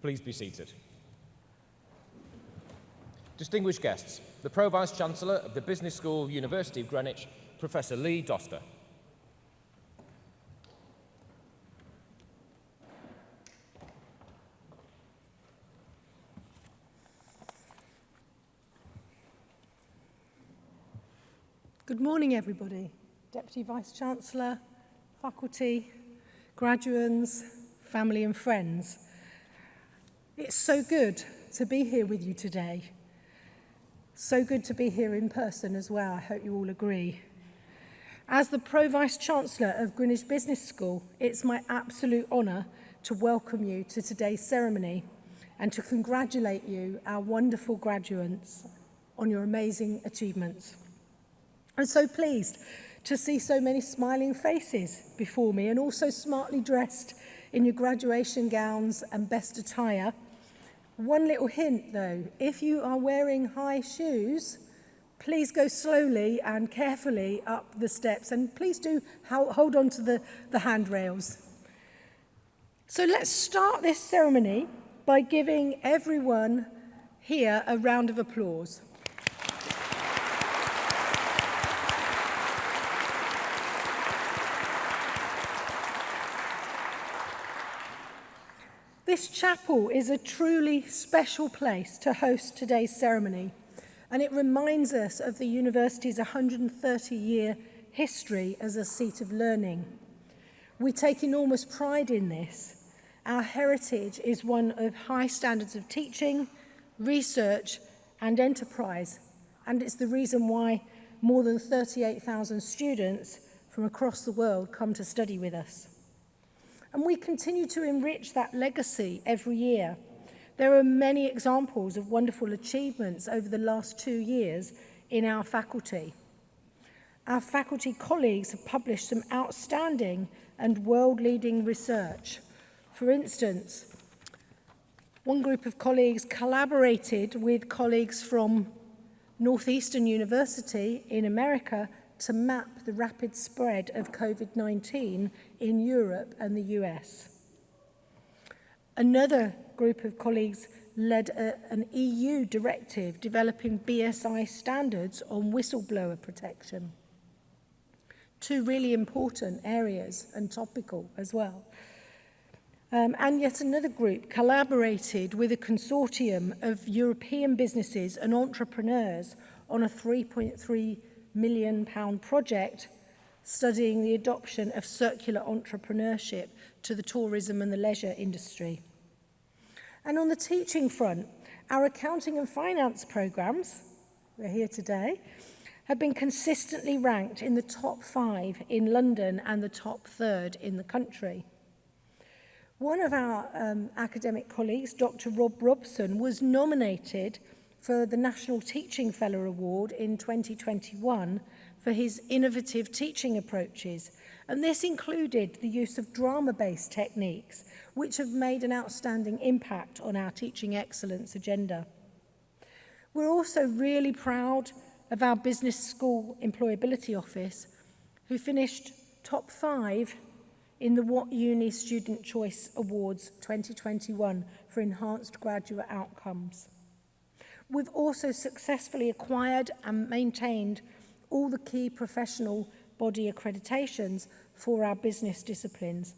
Please be seated. Distinguished guests, the Pro-Vice Chancellor of the Business School, University of Greenwich, Professor Lee Doster. Good morning, everybody. Deputy Vice-Chancellor, faculty, graduates, family and friends. It's so good to be here with you today. So good to be here in person as well. I hope you all agree. As the Pro Vice Chancellor of Greenwich Business School, it's my absolute honour to welcome you to today's ceremony and to congratulate you, our wonderful graduates, on your amazing achievements. I'm so pleased to see so many smiling faces before me and also smartly dressed in your graduation gowns and best attire – One little hint though, if you are wearing high shoes, please go slowly and carefully up the steps and please do hold on to the, the handrails. So let's start this ceremony by giving everyone here a round of applause. This chapel is a truly special place to host today's ceremony, and it reminds us of the university's 130-year history as a seat of learning. We take enormous pride in this. Our heritage is one of high standards of teaching, research and enterprise, and it's the reason why more than 38,000 students from across the world come to study with us and we continue to enrich that legacy every year. There are many examples of wonderful achievements over the last two years in our faculty. Our faculty colleagues have published some outstanding and world-leading research. For instance, one group of colleagues collaborated with colleagues from Northeastern University in America to map the rapid spread of COVID-19 in Europe and the US. Another group of colleagues led a, an EU directive developing BSI standards on whistleblower protection. Two really important areas and topical as well. Um, and yet another group collaborated with a consortium of European businesses and entrepreneurs on a 3.3 million pound project studying the adoption of circular entrepreneurship to the tourism and the leisure industry. And on the teaching front, our accounting and finance programs, we're here today, have been consistently ranked in the top five in London and the top third in the country. One of our um, academic colleagues, Dr. Rob Robson, was nominated for the National Teaching Fellow Award in 2021 for his innovative teaching approaches. And this included the use of drama-based techniques, which have made an outstanding impact on our teaching excellence agenda. We're also really proud of our Business School Employability Office, who finished top five in the What Uni Student Choice Awards 2021 for enhanced graduate outcomes. We've also successfully acquired and maintained all the key professional body accreditations for our business disciplines.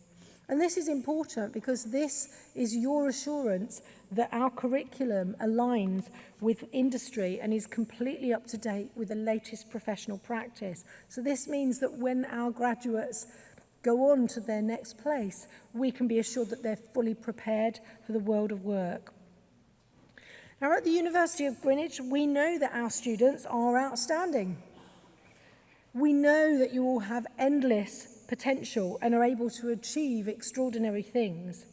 And this is important because this is your assurance that our curriculum aligns with industry and is completely up to date with the latest professional practice. So this means that when our graduates go on to their next place, we can be assured that they're fully prepared for the world of work. Now at the University of Greenwich, we know that our students are outstanding. We know that you all have endless potential and are able to achieve extraordinary things.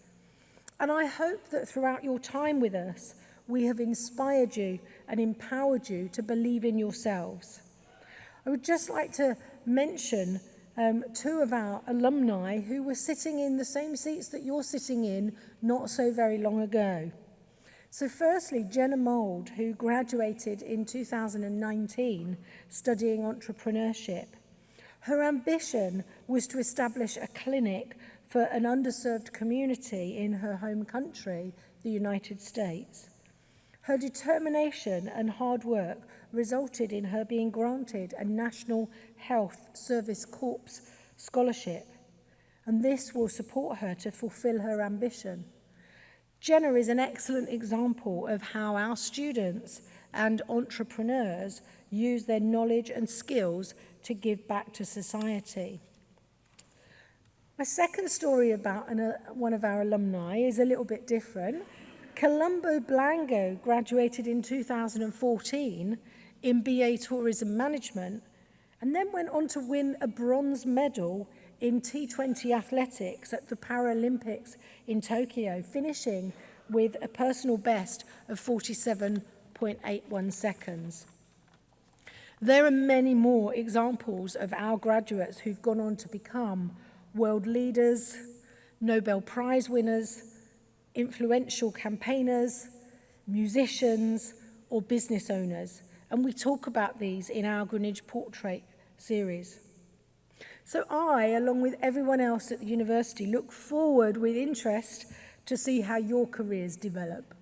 And I hope that throughout your time with us, we have inspired you and empowered you to believe in yourselves. I would just like to mention um, two of our alumni who were sitting in the same seats that you're sitting in not so very long ago. So firstly, Jenna Mould, who graduated in 2019 studying entrepreneurship. Her ambition was to establish a clinic for an underserved community in her home country, the United States. Her determination and hard work resulted in her being granted a National Health Service Corps scholarship, and this will support her to fulfill her ambition. Jenna is an excellent example of how our students and entrepreneurs use their knowledge and skills to give back to society. My second story about an, uh, one of our alumni is a little bit different. Colombo Blango graduated in 2014 in BA Tourism Management and then went on to win a bronze medal in T20 athletics at the Paralympics in Tokyo, finishing with a personal best of 47.81 seconds. There are many more examples of our graduates who've gone on to become world leaders, Nobel Prize winners, influential campaigners, musicians, or business owners. And we talk about these in our Greenwich Portrait series. So I, along with everyone else at the university, look forward with interest to see how your careers develop.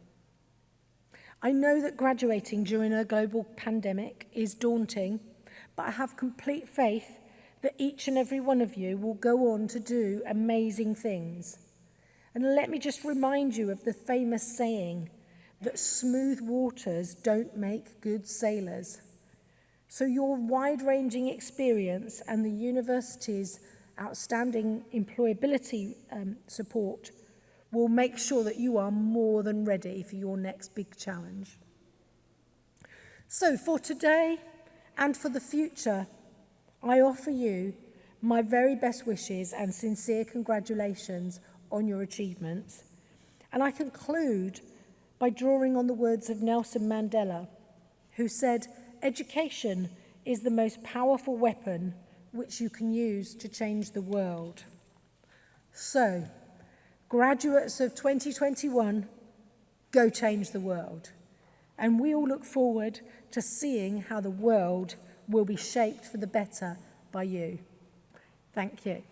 I know that graduating during a global pandemic is daunting, but I have complete faith that each and every one of you will go on to do amazing things. And let me just remind you of the famous saying that smooth waters don't make good sailors. So your wide-ranging experience and the university's outstanding employability um, support will make sure that you are more than ready for your next big challenge. So for today and for the future, I offer you my very best wishes and sincere congratulations on your achievements. And I conclude by drawing on the words of Nelson Mandela, who said, Education is the most powerful weapon which you can use to change the world. So, graduates of 2021, go change the world. And we all look forward to seeing how the world will be shaped for the better by you. Thank you.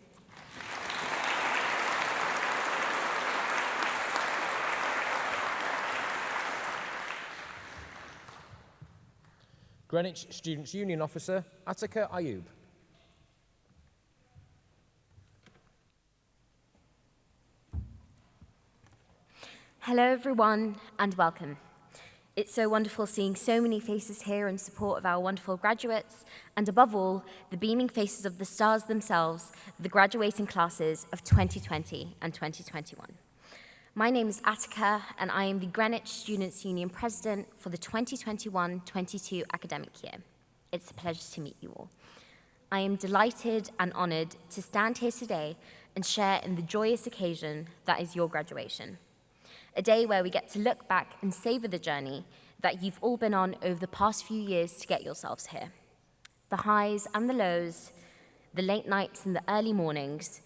Greenwich Students' Union Officer, Atika Ayub. Hello everyone and welcome. It's so wonderful seeing so many faces here in support of our wonderful graduates, and above all, the beaming faces of the stars themselves, the graduating classes of 2020 and 2021. My name is Atika, and I am the Greenwich Students' Union President for the 2021-22 academic year. It's a pleasure to meet you all. I am delighted and honoured to stand here today and share in the joyous occasion that is your graduation a day where we get to look back and savor the journey that you've all been on over the past few years to get yourselves here. The highs and the lows, the late nights and the early mornings,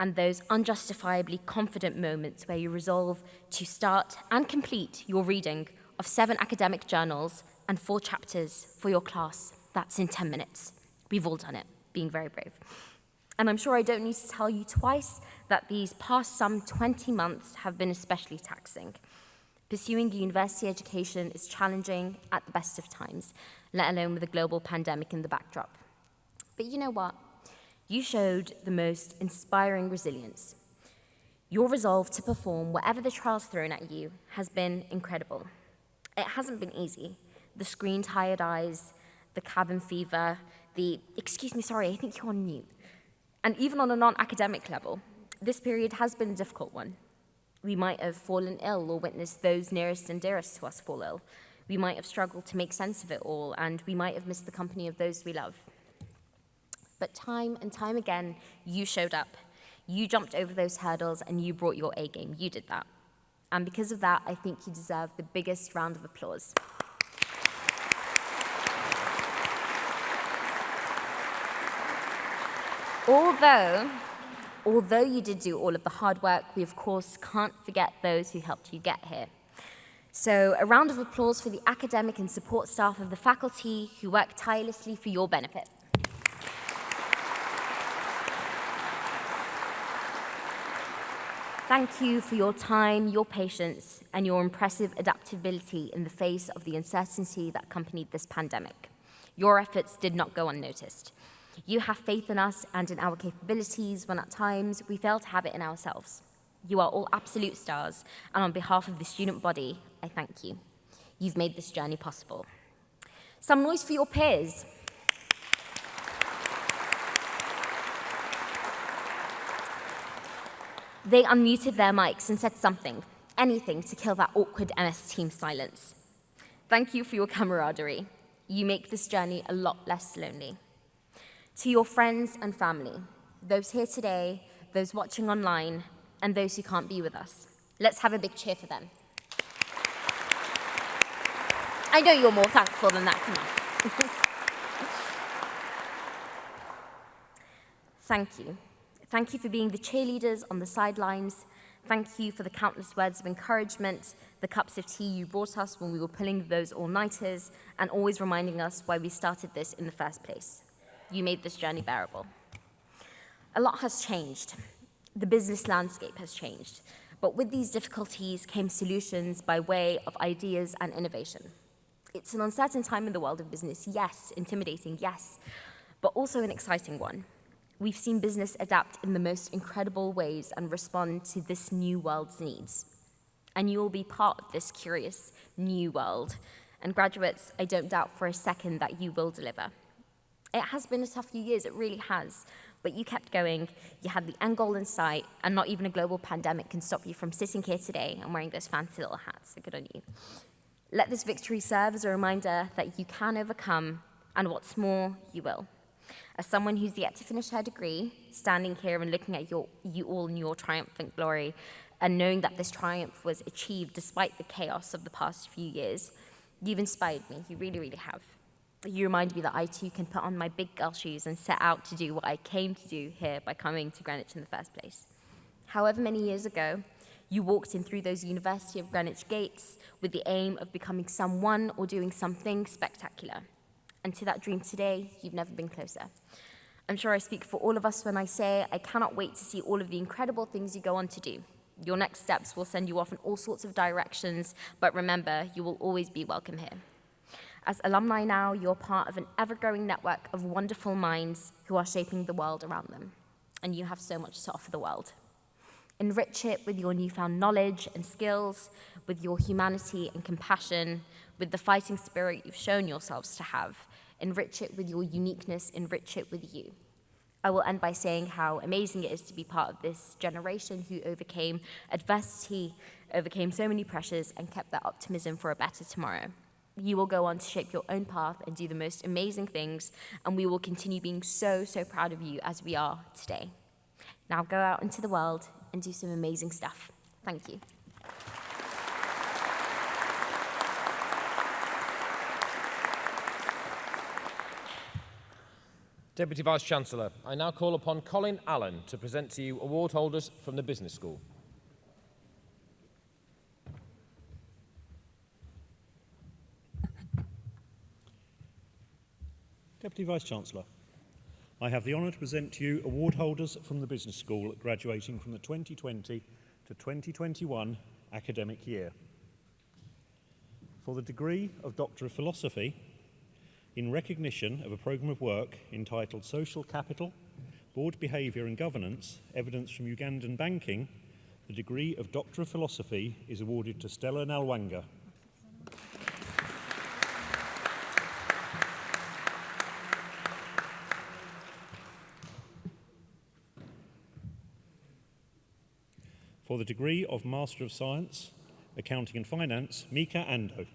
and those unjustifiably confident moments where you resolve to start and complete your reading of seven academic journals and four chapters for your class. That's in 10 minutes. We've all done it, being very brave. And I'm sure I don't need to tell you twice that these past some 20 months have been especially taxing. Pursuing university education is challenging at the best of times, let alone with a global pandemic in the backdrop. But you know what? You showed the most inspiring resilience. Your resolve to perform whatever the trials thrown at you has been incredible. It hasn't been easy. The screen tired eyes, the cabin fever, the, excuse me, sorry, I think you're on mute, and even on a non-academic level, this period has been a difficult one. We might have fallen ill or witnessed those nearest and dearest to us fall ill. We might have struggled to make sense of it all, and we might have missed the company of those we love. But time and time again, you showed up. You jumped over those hurdles and you brought your A game. You did that. And because of that, I think you deserve the biggest round of applause. Although, although you did do all of the hard work, we of course can't forget those who helped you get here. So a round of applause for the academic and support staff of the faculty who work tirelessly for your benefit. Thank you for your time, your patience, and your impressive adaptability in the face of the uncertainty that accompanied this pandemic. Your efforts did not go unnoticed. You have faith in us and in our capabilities when at times we fail to have it in ourselves. You are all absolute stars, and on behalf of the student body, I thank you. You've made this journey possible. Some noise for your peers. They unmuted their mics and said something, anything to kill that awkward MS Team silence. Thank you for your camaraderie. You make this journey a lot less lonely. To your friends and family, those here today, those watching online, and those who can't be with us, let's have a big cheer for them. I know you're more thankful than that, come on. Thank you. Thank you for being the cheerleaders on the sidelines. Thank you for the countless words of encouragement, the cups of tea you brought us when we were pulling those all-nighters, and always reminding us why we started this in the first place. You made this journey bearable. A lot has changed. The business landscape has changed. But with these difficulties came solutions by way of ideas and innovation. It's an uncertain time in the world of business, yes, intimidating, yes, but also an exciting one. We've seen business adapt in the most incredible ways and respond to this new world's needs. And you will be part of this curious new world. And graduates, I don't doubt for a second that you will deliver. It has been a tough few years, it really has. But you kept going, you had the end goal in sight, and not even a global pandemic can stop you from sitting here today and wearing those fancy little hats. So good on you. Let this victory serve as a reminder that you can overcome, and what's more, you will. As someone who's yet to finish her degree, standing here and looking at your, you all in your triumphant glory, and knowing that this triumph was achieved despite the chaos of the past few years, you've inspired me. You really, really have. You remind me that I too can put on my big girl shoes and set out to do what I came to do here by coming to Greenwich in the first place. However many years ago, you walked in through those University of Greenwich gates with the aim of becoming someone or doing something spectacular. And to that dream today, you've never been closer. I'm sure I speak for all of us when I say I cannot wait to see all of the incredible things you go on to do. Your next steps will send you off in all sorts of directions, but remember, you will always be welcome here. As alumni now, you're part of an ever-growing network of wonderful minds who are shaping the world around them. And you have so much to offer the world. Enrich it with your newfound knowledge and skills, with your humanity and compassion, with the fighting spirit you've shown yourselves to have. Enrich it with your uniqueness, enrich it with you. I will end by saying how amazing it is to be part of this generation who overcame adversity, overcame so many pressures, and kept that optimism for a better tomorrow. You will go on to shape your own path and do the most amazing things, and we will continue being so, so proud of you as we are today. Now go out into the world and do some amazing stuff. Thank you. Deputy Vice-Chancellor, I now call upon Colin Allen to present to you award holders from the Business School. Deputy Vice-Chancellor, I have the honour to present to you award holders from the Business School graduating from the 2020 to 2021 academic year. For the degree of Doctor of Philosophy, in recognition of a programme of work entitled Social Capital, Board Behaviour and Governance, Evidence from Ugandan Banking, the degree of Doctor of Philosophy is awarded to Stella Nalwanga. For the degree of Master of Science, Accounting and Finance, Mika Ando.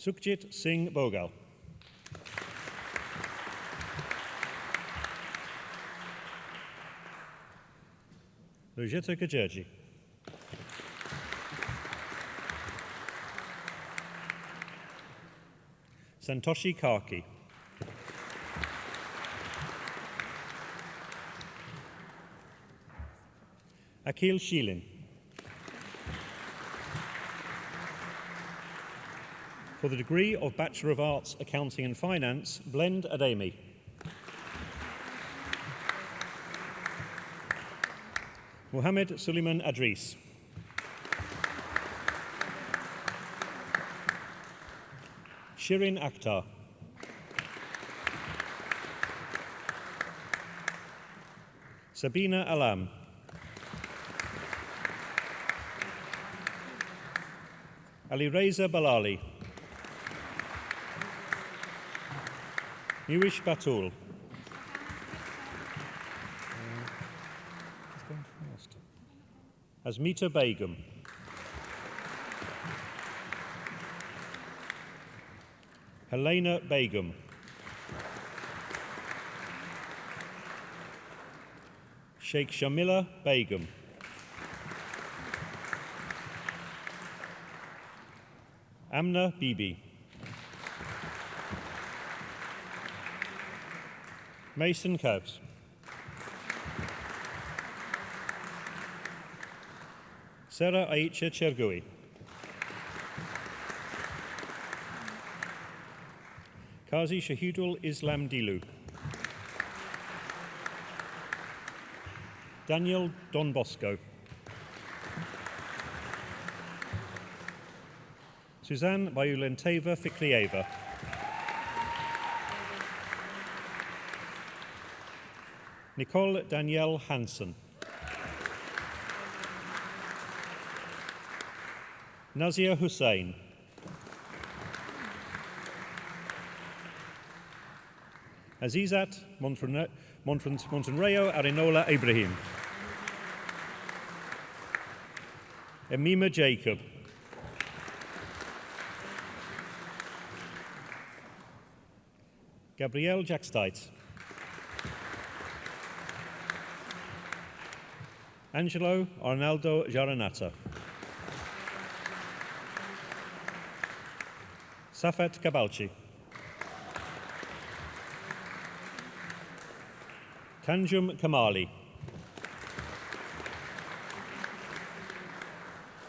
Sukhjit Singh Bogal. Rojita Gajerji. Santoshi Karki. Akil Shilin. For the degree of Bachelor of Arts, Accounting and Finance, Blend Ademi. Mohammed Suleiman Adris. Shirin Akhtar. Sabina Alam. Ali Reza Balali. Newish Batul. Asmita Begum. Helena Begum. Sheikh Shamila Begum. Amna Bibi. Mason Cavs. Sarah Aicha Chergui. Kazi Shahidul Islam Dilu. Daniel Don Bosco. Suzanne Bayulenteva Fiklieva. Nicole Danielle Hansen. Nazia Hussain. Azizat Montenreo Arinola Ibrahim. Emima Jacob. Gabrielle Jackstite. Angelo Arnaldo Jaranata. Safet Kabalchi. Tanjum Kamali.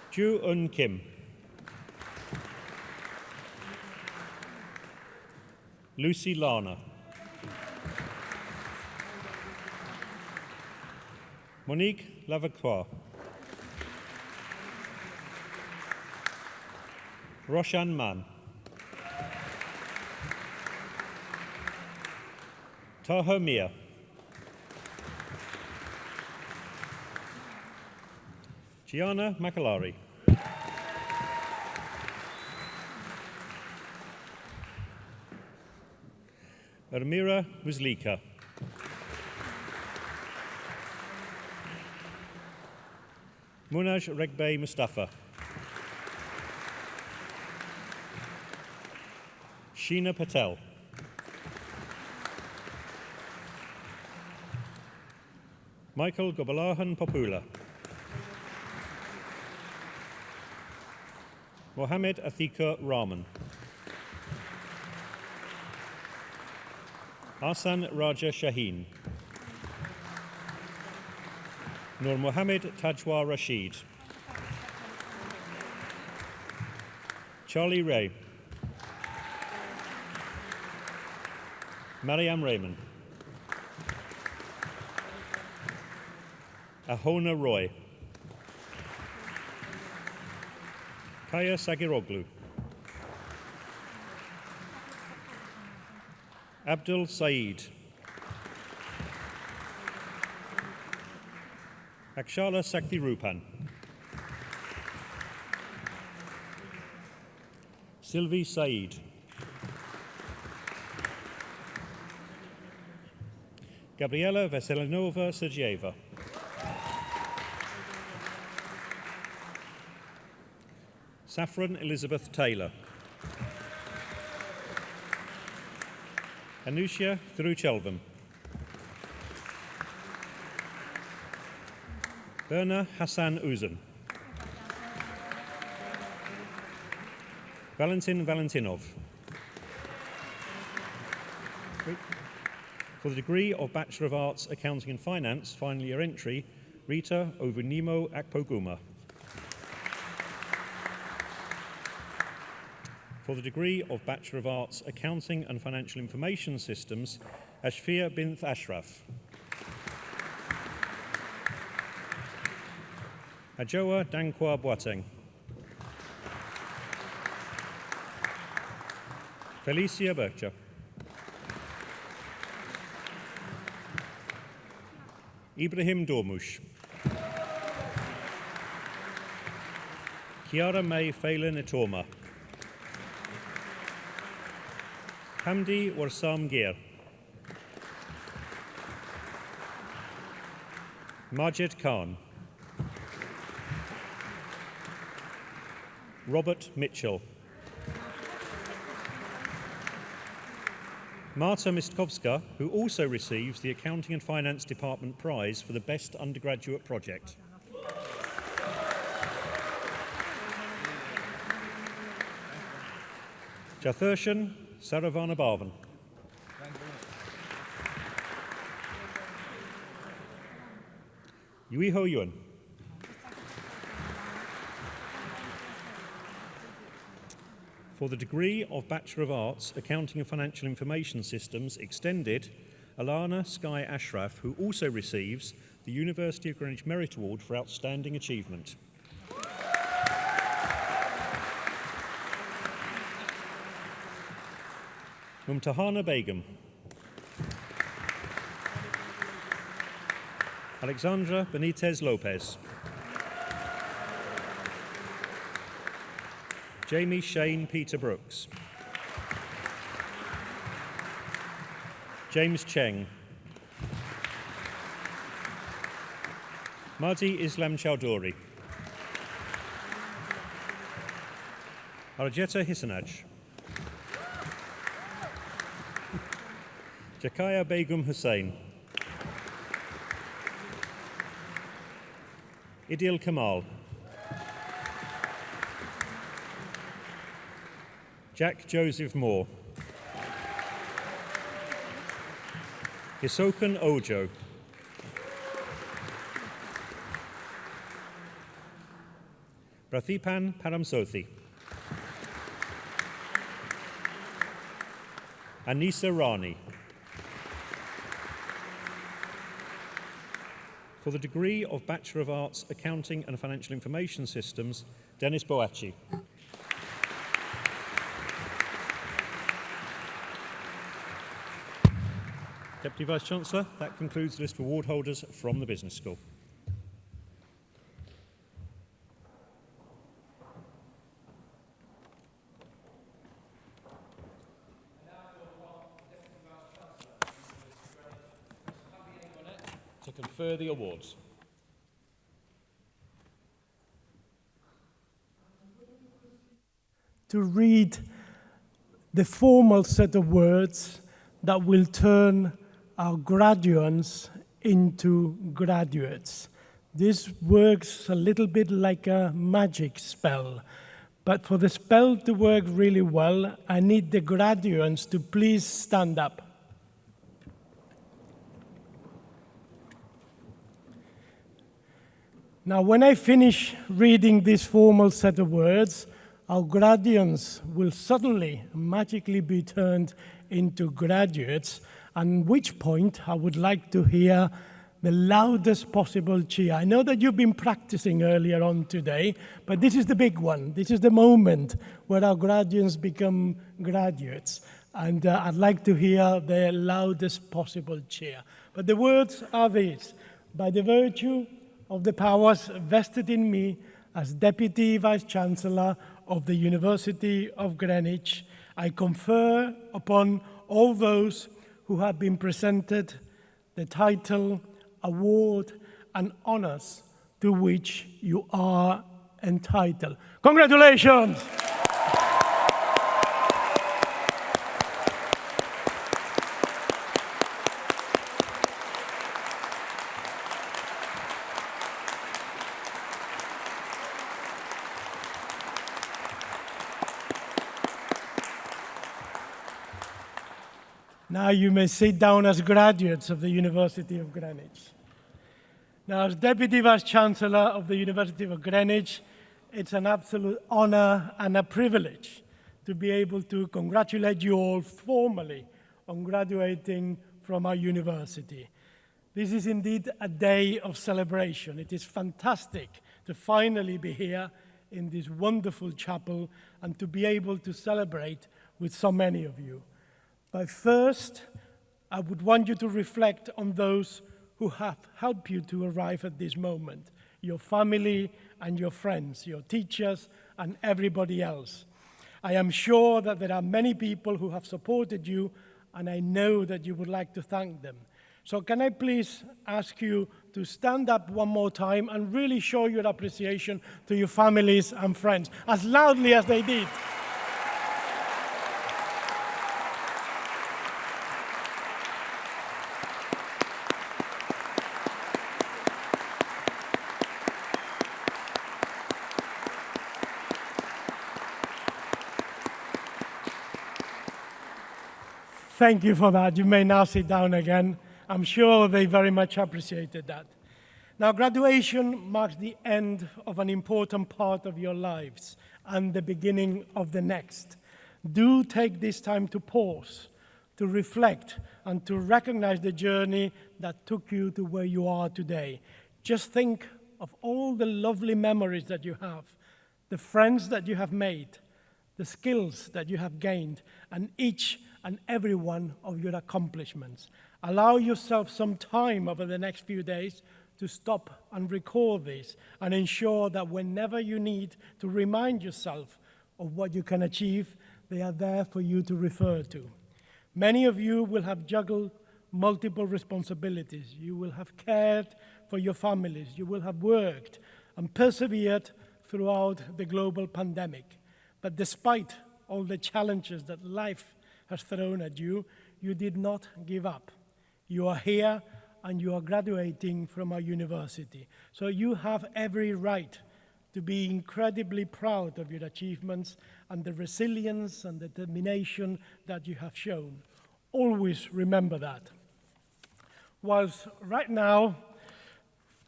Ju Un Kim. Lucy Lana. Monique Lavacroix. Roshan Mann. Taha Mia. Gianna Macalari. Ermira Muslika. Munaj Regbay Mustafa. Sheena Patel. Michael Gobalahan Popula. Mohammed Athika Rahman. Asan Raja Shaheen. Nur Mohammed Tajwa Rashid. Charlie Ray. Mariam Raymond. Ahona Roy. Kaya Sagiroglu. Abdul Saeed. Akshala Sakti Rupan. Sylvie Saeed. Gabriela Veselinova Sergeyeva. Saffron Elizabeth Taylor. Anushya Thiruchelvam. Berna Hassan Uzan. Valentin Valentinov. For the degree of Bachelor of Arts, Accounting and Finance, final year entry, Rita Ovunimo Akpoguma. For the degree of Bachelor of Arts, Accounting and Financial Information Systems, Ashfia bint Ashraf. Ajoa Dankwa Boateng. Felicia Bircher. Ibrahim Dormush. Kiara May Phelan Itoma. Hamdi Warsam Gir. Majid Khan. Robert Mitchell. Marta Mistkowska, who also receives the Accounting and Finance Department Prize for the Best Undergraduate Project. Jathurshan Saravana Bhavan. Yui Ho Yuan. For the degree of Bachelor of Arts, Accounting and Financial Information Systems Extended, Alana Sky Ashraf, who also receives the University of Greenwich Merit Award for Outstanding Achievement. Mumtahana Begum. Alexandra Benitez Lopez. Jamie Shane Peter Brooks. James Cheng. Mardi Islam Chowdhury. Arjeta Hisanaj. Jakaya Begum Hussain. Idil Kamal. Jack Joseph Moore. Hisokan Ojo. Prathipan Paramsothi. Anisa Rani. For the degree of Bachelor of Arts, Accounting and Financial Information Systems, Dennis Boachi. Deputy Vice-Chancellor, that concludes the list of award holders from the Business School. to confer the awards. to read the formal set of words that will turn our graduates into graduates. This works a little bit like a magic spell. But for the spell to work really well, I need the graduates to please stand up. Now, when I finish reading this formal set of words, our graduates will suddenly magically be turned into graduates, at which point I would like to hear the loudest possible cheer. I know that you've been practicing earlier on today, but this is the big one. This is the moment where our graduates become graduates. And uh, I'd like to hear the loudest possible cheer. But the words are these By the virtue of the powers vested in me as Deputy Vice Chancellor of the University of Greenwich, I confer upon all those who have been presented the title, award, and honors to which you are entitled. Congratulations! You may sit down as graduates of the University of Greenwich. Now, as Deputy Vice Chancellor of the University of Greenwich, it's an absolute honor and a privilege to be able to congratulate you all formally on graduating from our university. This is indeed a day of celebration. It is fantastic to finally be here in this wonderful chapel and to be able to celebrate with so many of you. But first, I would want you to reflect on those who have helped you to arrive at this moment your family and your friends, your teachers, and everybody else. I am sure that there are many people who have supported you, and I know that you would like to thank them. So can I please ask you to stand up one more time and really show your appreciation to your families and friends, as loudly as they did. Thank you for that. You may now sit down again. I'm sure they very much appreciated that. Now, graduation marks the end of an important part of your lives and the beginning of the next. Do take this time to pause, to reflect, and to recognize the journey that took you to where you are today. Just think of all the lovely memories that you have, the friends that you have made, the skills that you have gained, and each and every one of your accomplishments. Allow yourself some time over the next few days to stop and recall this and ensure that whenever you need to remind yourself of what you can achieve, they are there for you to refer to. Many of you will have juggled multiple responsibilities. You will have cared for your families. You will have worked and persevered throughout the global pandemic. But despite all the challenges that life has thrown at you, you did not give up. You are here and you are graduating from our university. So you have every right to be incredibly proud of your achievements and the resilience and determination that you have shown. Always remember that. Whilst right now,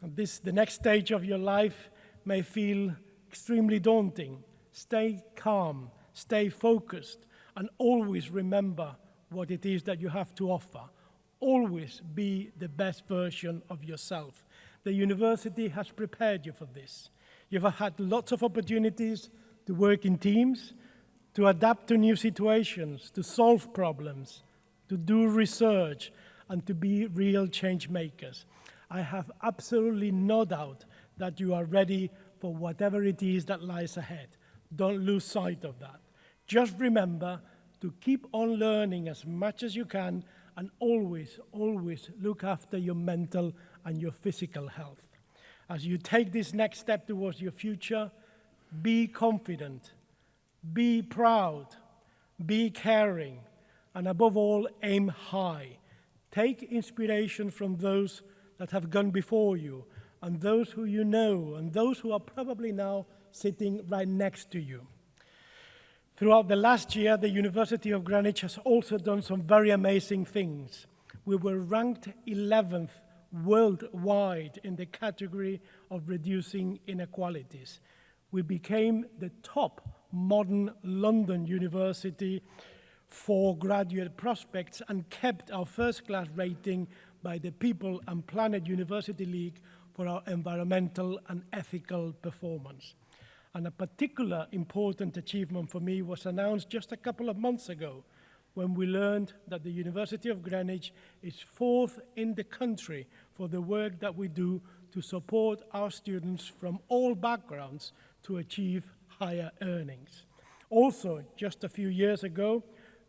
this, the next stage of your life may feel extremely daunting, stay calm, stay focused, and always remember what it is that you have to offer. Always be the best version of yourself. The university has prepared you for this. You've had lots of opportunities to work in teams, to adapt to new situations, to solve problems, to do research, and to be real change makers. I have absolutely no doubt that you are ready for whatever it is that lies ahead. Don't lose sight of that. Just remember to keep on learning as much as you can and always, always look after your mental and your physical health. As you take this next step towards your future, be confident, be proud, be caring, and above all, aim high. Take inspiration from those that have gone before you, and those who you know, and those who are probably now sitting right next to you. Throughout the last year, the University of Greenwich has also done some very amazing things. We were ranked 11th worldwide in the category of reducing inequalities. We became the top modern London university for graduate prospects and kept our first class rating by the People and Planet University League for our environmental and ethical performance. And a particular important achievement for me was announced just a couple of months ago when we learned that the University of Greenwich is fourth in the country for the work that we do to support our students from all backgrounds to achieve higher earnings. Also, just a few years ago,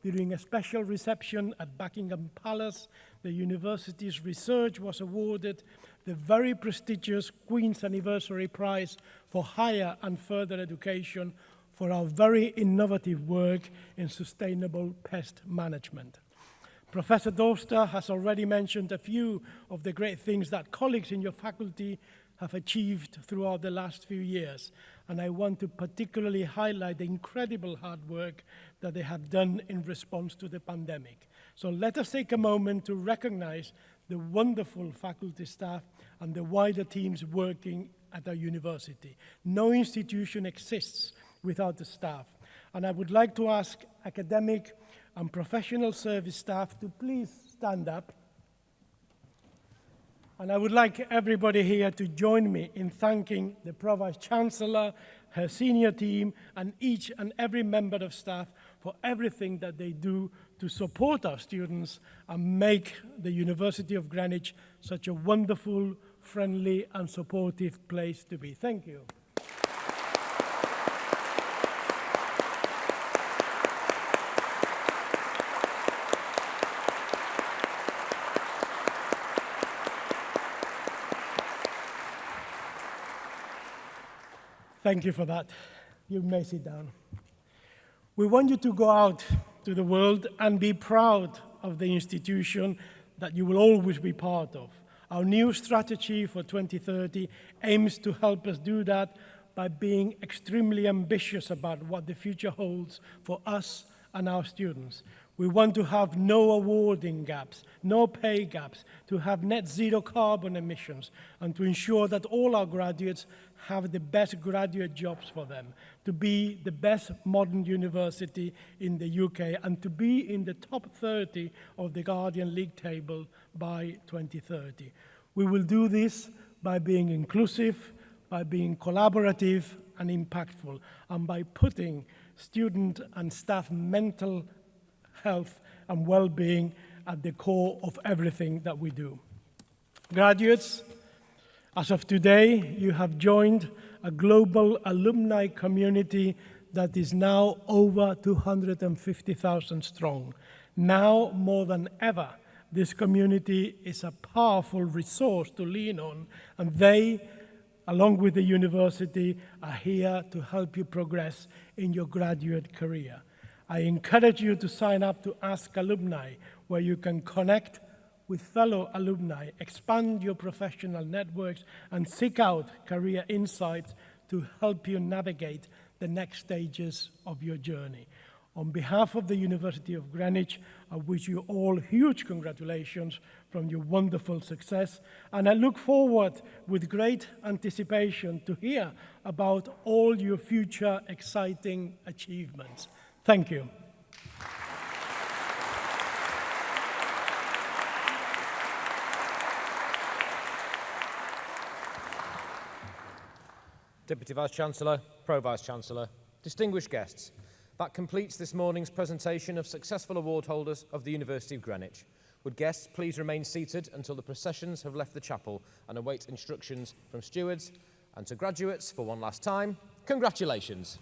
during a special reception at Buckingham Palace, the university's research was awarded the very prestigious Queen's Anniversary Prize for Higher and Further Education for our very innovative work in sustainable pest management. Professor Dorster has already mentioned a few of the great things that colleagues in your faculty have achieved throughout the last few years, and I want to particularly highlight the incredible hard work that they have done in response to the pandemic. So let us take a moment to recognize the wonderful faculty staff and the wider teams working at our university. No institution exists without the staff. And I would like to ask academic and professional service staff to please stand up. And I would like everybody here to join me in thanking the Pro-Vice Chancellor, her senior team, and each and every member of staff for everything that they do to support our students and make the University of Greenwich such a wonderful, friendly, and supportive place to be. Thank you. Thank you for that. You may sit down. We want you to go out to the world and be proud of the institution that you will always be part of. Our new strategy for 2030 aims to help us do that by being extremely ambitious about what the future holds for us and our students. We want to have no awarding gaps, no pay gaps, to have net zero carbon emissions, and to ensure that all our graduates have the best graduate jobs for them, to be the best modern university in the UK, and to be in the top 30 of the Guardian League table by 2030. We will do this by being inclusive, by being collaborative and impactful, and by putting student and staff mental health and well-being at the core of everything that we do. Graduates, as of today, you have joined a global alumni community that is now over 250,000 strong. Now more than ever, this community is a powerful resource to lean on, and they, along with the university, are here to help you progress in your graduate career. I encourage you to sign up to Ask Alumni, where you can connect with fellow alumni, expand your professional networks, and seek out career insights to help you navigate the next stages of your journey. On behalf of the University of Greenwich, I wish you all huge congratulations from your wonderful success, and I look forward with great anticipation to hear about all your future exciting achievements. Thank you. Deputy Vice-Chancellor, Pro-Vice-Chancellor, distinguished guests, that completes this morning's presentation of successful award holders of the University of Greenwich. Would guests please remain seated until the processions have left the chapel and await instructions from stewards and to graduates for one last time, congratulations.